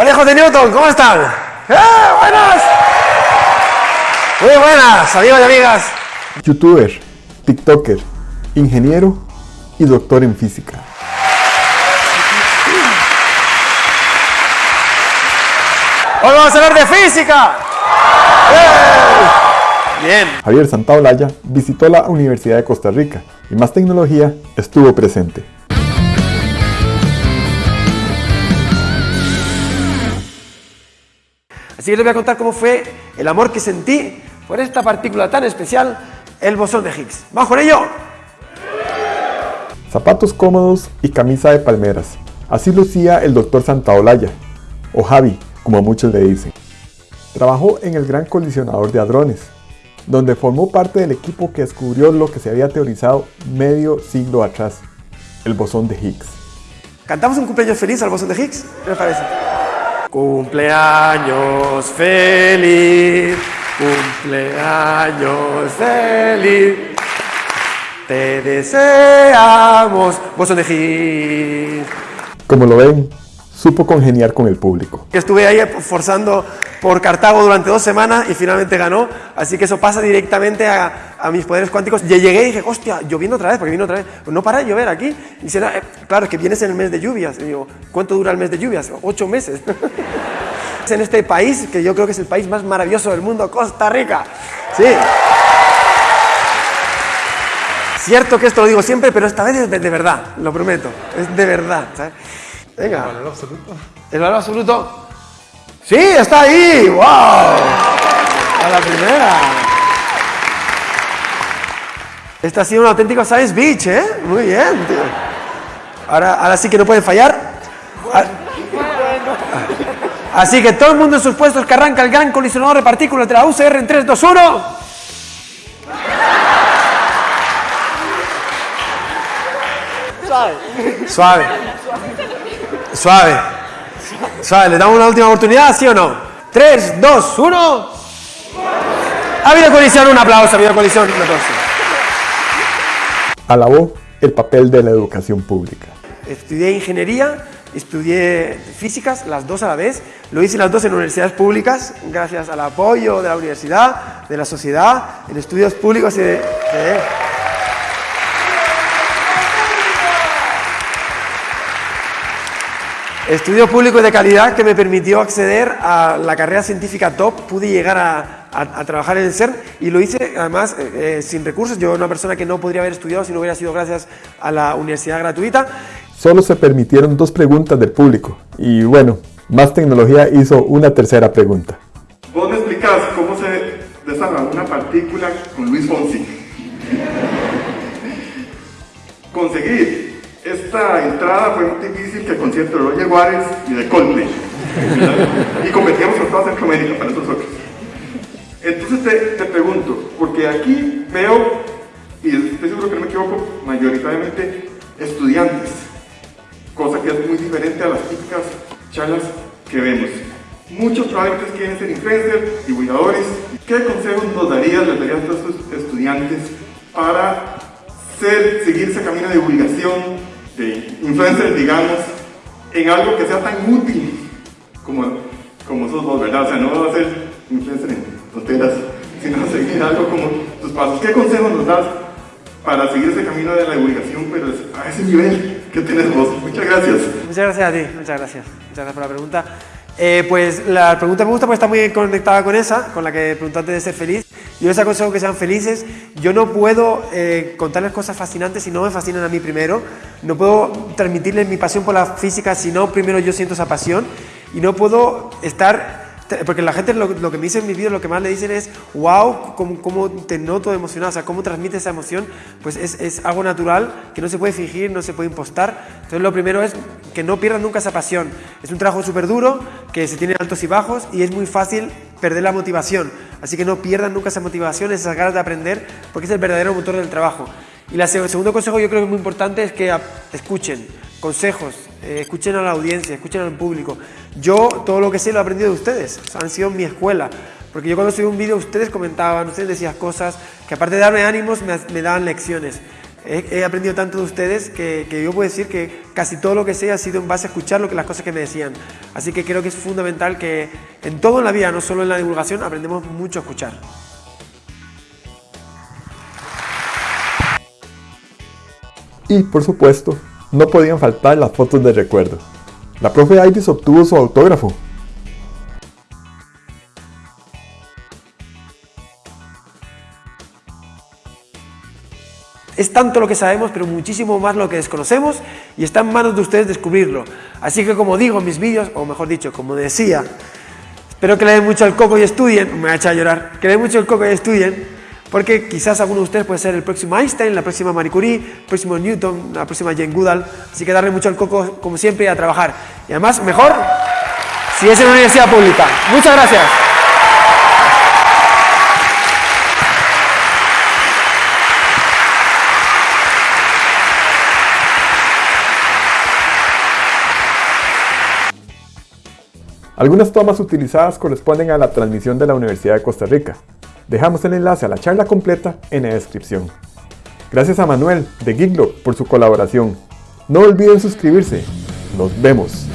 Hola hijos de Newton, ¿cómo están? ¡Eh, buenas! Muy buenas, amigos y amigas. Youtuber, TikToker, ingeniero y doctor en física. Hoy vamos a hablar de física. ¡Eh! Bien. Javier Santaolalla visitó la Universidad de Costa Rica y más tecnología estuvo presente. Así que les voy a contar cómo fue el amor que sentí por esta partícula tan especial, el bosón de Higgs. ¿Vamos con ello? Zapatos cómodos y camisa de palmeras. Así lucía el doctor Santaolalla, o Javi, como muchos le dicen. Trabajó en el Gran Colisionador de Hadrones, donde formó parte del equipo que descubrió lo que se había teorizado medio siglo atrás, el bosón de Higgs. ¿Cantamos un cumpleaños feliz al bosón de Higgs? ¿Qué les parece? Cumpleaños feliz, cumpleaños feliz. Te deseamos, de Higgs. Como lo ven, supo congeniar con el público. Estuve ahí forzando por Cartago durante dos semanas y finalmente ganó, así que eso pasa directamente a, a mis poderes cuánticos. Y llegué y dije, hostia, lloviendo otra vez, porque vino otra vez. Pues no para de llover aquí. Y dice, "No, eh, claro, es que vienes en el mes de lluvias. Y digo, ¿cuánto dura el mes de lluvias? Ocho meses. Es en este país, que yo creo que es el país más maravilloso del mundo, Costa Rica. Sí. Cierto que esto lo digo siempre, pero esta vez es de, de verdad, lo prometo. Es de verdad. ¿sabes? Venga. ¿El valor absoluto? ¿El valor absoluto? ¡Sí, está ahí! ¡Wow! A la primera. Esta ha sido un auténtico Science Beach, ¿eh? Muy bien, tío. Ahora, ahora sí que no pueden fallar. Ah. Así que todo el mundo en sus puestos que arranca el gran colisionador de partículas de la UCR en 3, 2, 1. Suave. Suave. Suave. ¿Le damos una última oportunidad, sí o no? 3, 2, 1. Ha habido colisión, un aplauso, ha habido colisión, un aplauso. Alabó el papel de la educación pública. Estudié ingeniería, estudié físicas, las dos a la vez. Lo hice las dos en universidades públicas, gracias al apoyo de la universidad, de la sociedad, en estudios públicos y de... de- Estudio público y de calidad que me permitió acceder a la carrera científica top. Pude llegar a, a- a trabajar en el CERN y lo hice además eh, eh, sin recursos. Yo, una persona que no podría haber estudiado si no hubiera sido gracias a la universidad gratuita. Solo se permitieron dos preguntas del público y bueno, Más Tecnología hizo una tercera pregunta. Vos me explicás cómo se desarma una partícula con Luis Fonsi. Conseguir esta entrada fue muy difícil que el concierto de Roger Waters y de Coldplay. y competíamos con toda Centroamérica para nosotros. Entonces te, te pregunto, porque aquí veo, y estoy seguro que no me equivoco, mayoritariamente estudiantes, cosa que es muy diferente a las típicas charlas que vemos. Muchos probablemente quieren ser influencers, divulgadores. ¿Qué consejos nos darías, les darías a estos estudiantes para ser, seguir ese camino de divulgación, de influencers, digamos, en algo que sea tan útil como, como sos vos, ¿verdad? O sea, no va a ser influencer en tonteras, sino seguir algo como tus pasos. ¿Qué consejos nos das para seguir ese camino de la divulgación, pero a ese nivel que tenés vos? Muchas gracias. Muchas gracias a ti, muchas gracias. Muchas gracias por la pregunta. Eh, pues la pregunta me gusta porque está muy conectada con esa, con la que preguntaste de ser feliz. Yo les aconsejo que sean felices. Yo no puedo eh, contarles cosas fascinantes si no me fascinan a mí primero. No puedo transmitirles mi pasión por la física si no primero yo siento esa pasión. Y no puedo estar porque la gente lo, lo, que me dice en mis vídeos, lo que más le dicen es, wow, cómo, cómo te noto emocionado, o sea, cómo transmite esa emoción, pues es, es, algo natural que no se puede fingir, no se puede impostar. Entonces lo primero es que no pierdan nunca esa pasión. Es un trabajo súper duro, que se tiene altos y bajos y es muy fácil perder la motivación. Así que no pierdan nunca esa motivación, esas ganas de aprender, porque es el verdadero motor del trabajo. Y el segundo consejo yo creo que es muy importante es que escuchen consejos, eh, escuchen a la audiencia, escuchen al público. Yo todo lo que sé lo he aprendido de ustedes, han sido mi escuela. Porque yo cuando subí un vídeo ustedes comentaban, ustedes decían cosas que aparte de darme ánimos me, me daban lecciones. He, aprendido tanto de ustedes que, yo puedo decir que casi todo lo que sé ha sido en base a escuchar lo que, las cosas que me decían. Así que creo que es fundamental que en todo en la vida, no solo en la divulgación, aprendemos mucho a escuchar. Y, por supuesto, no podían faltar las fotos de recuerdo. La profe Iris obtuvo su autógrafo Es tanto lo que sabemos, pero muchísimo más lo que desconocemos y está en manos de ustedes descubrirlo. Así que como digo en mis vídeos, o mejor dicho, como decía, espero que le den mucho al coco y estudien, me voy a echar a llorar, que le den mucho al coco y estudien, porque quizás alguno de ustedes puede ser el próximo Einstein, la próxima Marie Curie, el próximo Newton, la próxima Jane Goodall, así que darle mucho al coco como siempre y a trabajar. Y además, mejor si es en una universidad pública. Muchas gracias. Algunas tomas utilizadas corresponden a la transmisión de la Universidad de Costa Rica. Dejamos el enlace a la charla completa en la descripción. Gracias a Manuel de Giglo por su colaboración. No olviden suscribirse. Nos vemos.